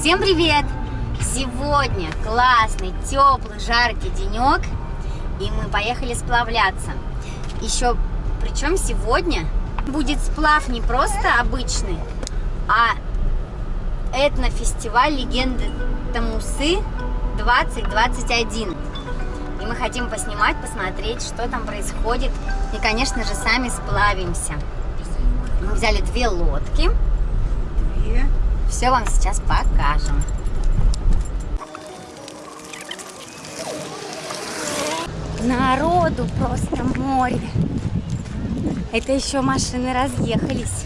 Всем привет! Сегодня классный, теплый, жаркий денек, и мы поехали сплавляться. Еще, причем сегодня будет сплав не просто обычный, а этнофестиваль легенды Тамусы 2021. И мы хотим поснимать, посмотреть, что там происходит. И, конечно же, сами сплавимся. Мы взяли две лодки. Две. Все вам сейчас покажем. Народу просто море. Это еще машины разъехались.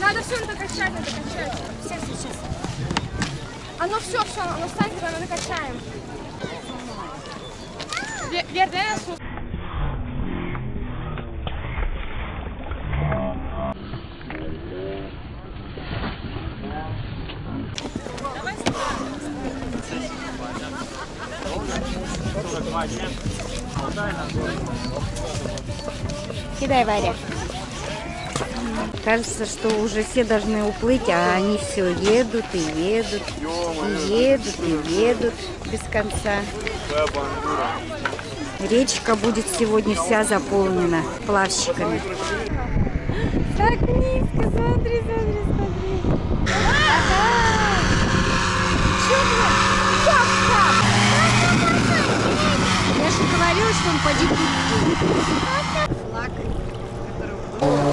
Надо все надо качать, надо качать. Все сейчас. Оно все, все, оно станет, мы накачаем. Вер, дай Кидай, Варя. Кажется, что уже все должны уплыть, а они все едут и едут, и едут, и едут без конца. Речка будет сегодня вся заполнена плавщиками. Так низко, смотри, смотри. Я же он поди Флаг.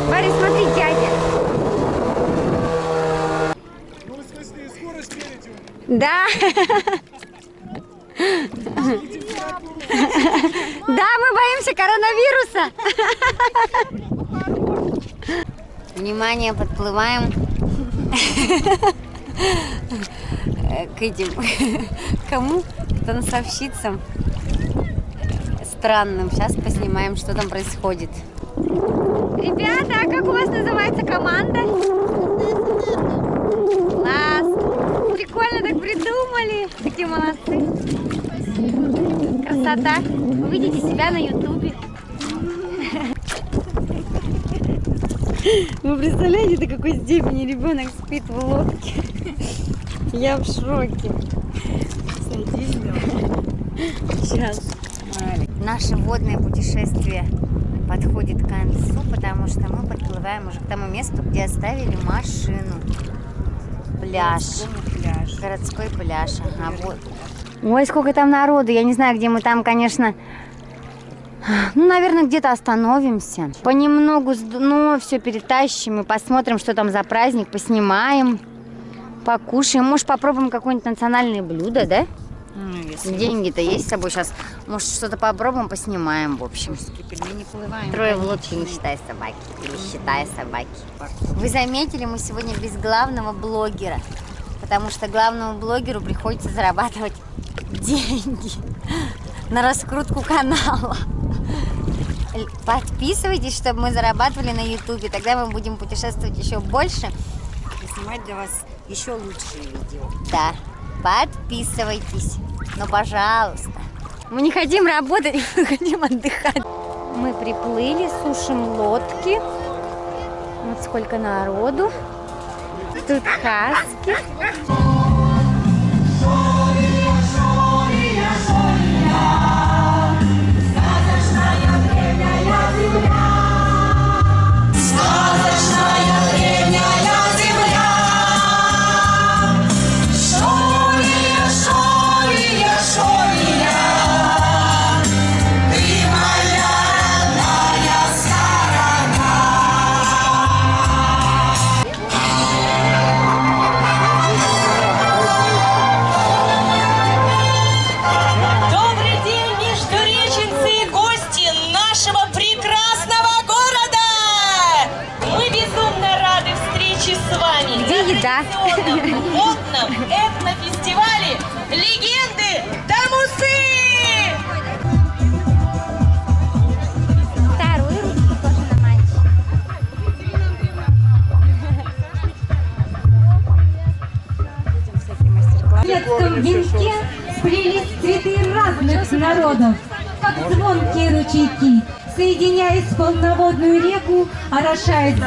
Варя, смотри, дядя. Ну, в смысле, скорость мерите? Да. Да, мы боимся коронавируса. Внимание, подплываем к этим, кому? К танцовщицам странным. Сейчас поснимаем, что там происходит. Ребята, а как у вас называется команда? Класс! Прикольно так придумали. Такие молодцы. Красота. Увидите себя на ютубе. Вы представляете, до какой степени ребенок спит в лодке? Я в шоке. Сейчас. Наше водное путешествие подходит к концу, потому что мы подплываем уже к тому месту, где оставили машину. Пляж. пляж. Городской пляж. Ага, вот. Ой, сколько там народу. Я не знаю, где мы там, конечно... Ну, наверное, где-то остановимся. Понемногу дно все перетащим и посмотрим, что там за праздник, поснимаем, покушаем. Может, попробуем какое-нибудь национальное блюдо, да? Ну, Деньги-то есть с собой сейчас. Может, что-то попробуем, поснимаем, в общем. русские пельмени плываем. Трое в лодке, не считая собаки. Или считая собаки. Вы заметили, мы сегодня без главного блогера. Потому что главному блогеру приходится зарабатывать деньги на раскрутку канала. Подписывайтесь, чтобы мы зарабатывали на ютубе. Тогда мы будем путешествовать еще больше. И снимать для вас еще лучшие видео. Да, подписывайтесь. Ну, пожалуйста. Мы не хотим работать, мы хотим отдыхать. Мы приплыли, сушим лодки. Вот сколько народу. Тут хаски. Народов, как звонкие ручейки, соединяясь в полноводную реку, орошает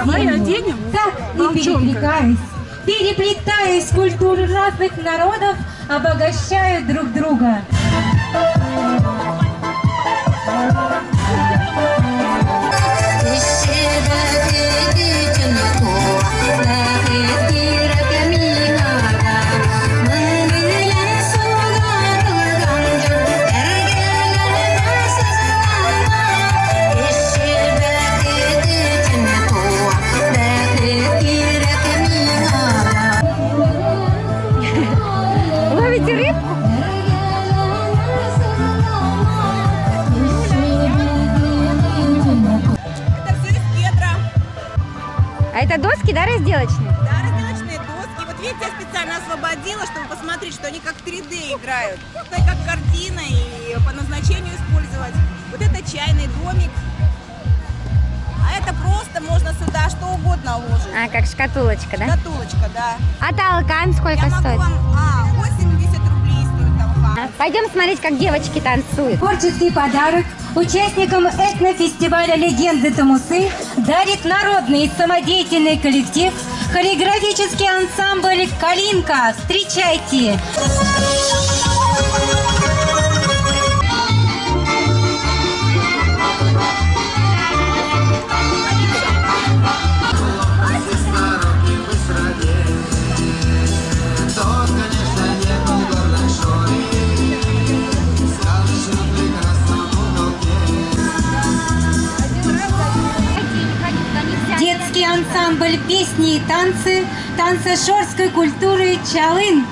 землю. Так и перекликаясь, переплетаясь, культуры разных народов обогащают друг друга. Это доски, да, разделочные? Да, разделочные доски. Вот видите, я специально освободила, чтобы посмотреть, что они как 3D играют. Это как картина и по назначению использовать. Вот это чайный домик. А это просто можно сюда что угодно ложить. А, как шкатулочка, да? Шкатулочка, да. А толкан сколько Я могу стоит? вам... А, 80 рублей стоит толкан. Пойдем смотреть, как девочки танцуют. Творческий подарок участникам этнофестиваля «Легенды Тамусы» дарит народный и самодеятельный коллектив хореографический ансамбль «Калинка». Встречайте! Детский ансамбль песни и танцы танцешорской культуры «Чалын».